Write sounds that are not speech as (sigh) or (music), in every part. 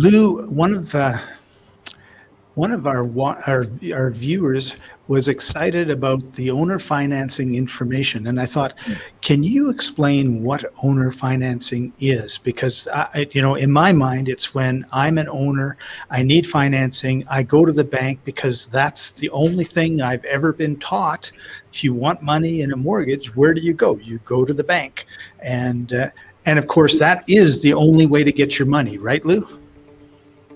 Lou, one of uh, one of our, our our viewers was excited about the owner financing information, and I thought, can you explain what owner financing is? Because I, I- you know, in my mind, it's when I'm an owner, I need financing, I go to the bank because that's the only thing I've ever been taught. If you want money in a mortgage, where do you go? You go to the bank, and uh, and of course that is the only way to get your money, right, Lou?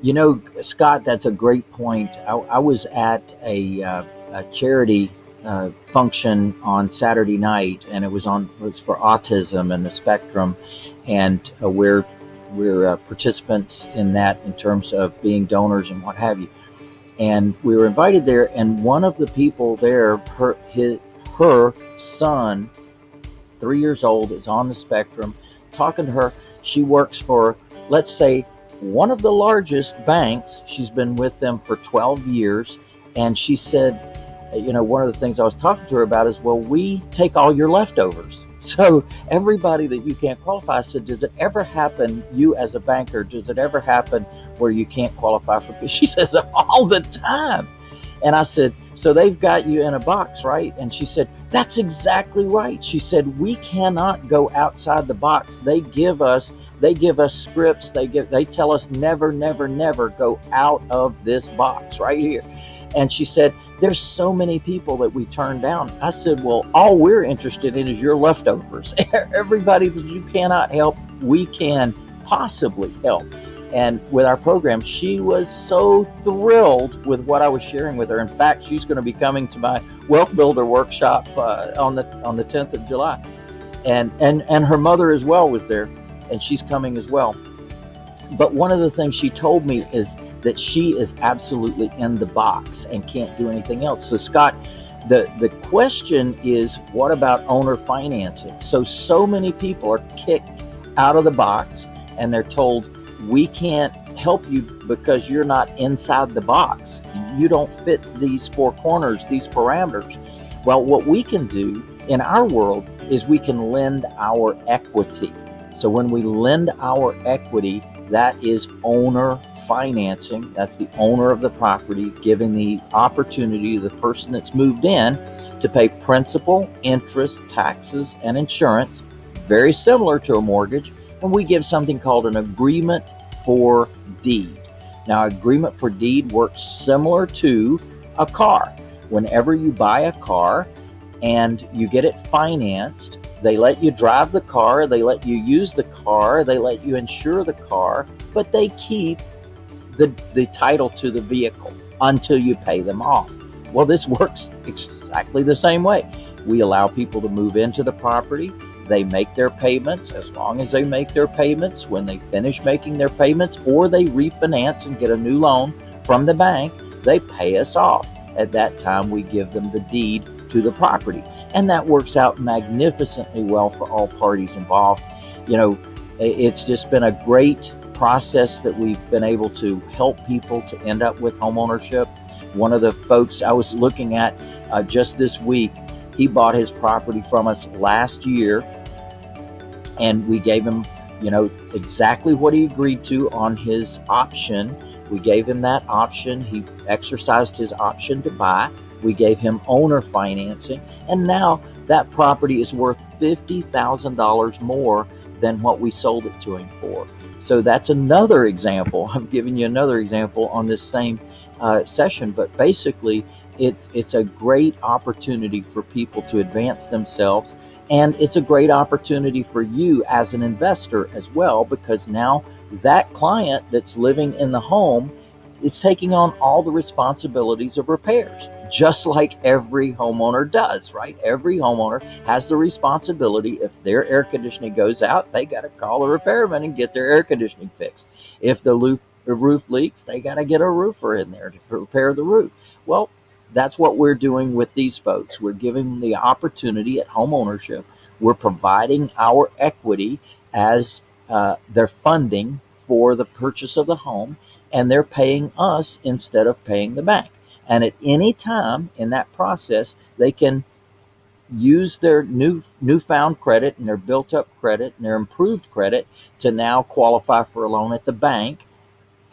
You know, Scott, that's a great point. I, I was at a, uh, a charity uh, function on Saturday night, and it was on it was for autism and the spectrum, and uh, we're we're uh, participants in that in terms of being donors and what have you. And we were invited there, and one of the people there, her his, her son, three years old, is on the spectrum. Talking to her, she works for let's say one of the largest banks. She's been with them for 12 years. And she said, you know, one of the things I was talking to her about is, well, we take all your leftovers. (laughs) So everybody that you can't qualify, I said, does it ever happen, you as a banker, does it ever happen where you can't qualify for? (laughs) She says, all the time. And I said, so they've got you in a box, right? And she said, that's exactly right. She said, we cannot go outside the box. They give us, they give us scripts. They give, they tell us never, never, never go out of this box right here. And she said, there's so many people that we turn down. I said, well, all we're interested in is your leftovers. (laughs) Everybody that you cannot help, we can possibly help. And with our program, she was so thrilled with what I was sharing with her. In fact, she's going to be coming to my Wealth Builder workshop uh, on the on the 10th of July, and and and her mother as well was there, and she's coming as well. But one of the things she told me is that she is absolutely in the box and can't do anything else. So Scott, the the question is, what about owner financing? So so many people are kicked out of the box, and they're told we can't help you because you're not inside the box. You don't fit these four corners, these parameters. Well, what we can do in our world is we can lend our equity. So when we lend our equity, that is owner financing. That's the owner of the property giving the opportunity to the person that's moved in to pay principal, interest, taxes, and insurance, very similar to a mortgage. We give something called an agreement for deed. Now, agreement for deed works similar to a car. Whenever you buy a car and you get it financed, they let you drive the car, they let you use the car, they let you insure the car, but they keep the, the title to the vehicle until you pay them off. Well, this works exactly the same way. We allow people to move into the property. They make their payments as long as they make their payments. When they finish making their payments or they refinance and get a new loan from the bank, they pay us off. At that time, we give them the deed to the property. And that works out magnificently well for all parties involved. You know, it's just been a great process that we've been able to help people to end up with homeownership. One of the folks I was looking at uh, just this week, he bought his property from us last year and we gave him, you know, exactly what he agreed to on his option. We gave him that option. He exercised his option to buy. We gave him owner financing. And now that property is worth $50,000 more than what we sold it to him for. So that's another example. (laughs) I'm giving you another example on this same uh, session, but basically, it's it's a great opportunity for people to advance themselves, and it's a great opportunity for you as an investor as well, because now that client that's living in the home is taking on all the responsibilities of repairs, just like every homeowner does, right? Every homeowner has the responsibility if their air conditioning goes out, they got to call a repairman and get their air conditioning fixed. If the roof, the roof leaks, they got to get a roofer in there to repair the roof. Well, that's what we're doing with these folks. We're giving them the opportunity at home ownership. We're providing our equity as uh, their funding for the purchase of the home, and they're paying us instead of paying the bank. And at any time in that process, they can use their new newfound credit and their built up credit and their improved credit to now qualify for a loan at the bank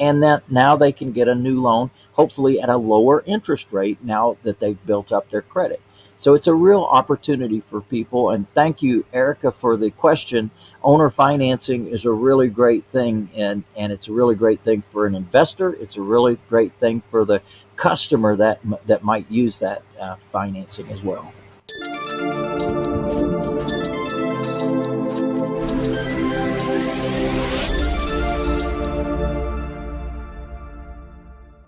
and that now they can get a new loan, hopefully at a lower interest rate now that they've built up their credit. So it's a real opportunity for people. And thank you, Erica, for the question. Owner financing is a really great thing, and, and it's a really great thing for an investor. It's a really great thing for the customer that that might use that uh, financing as well.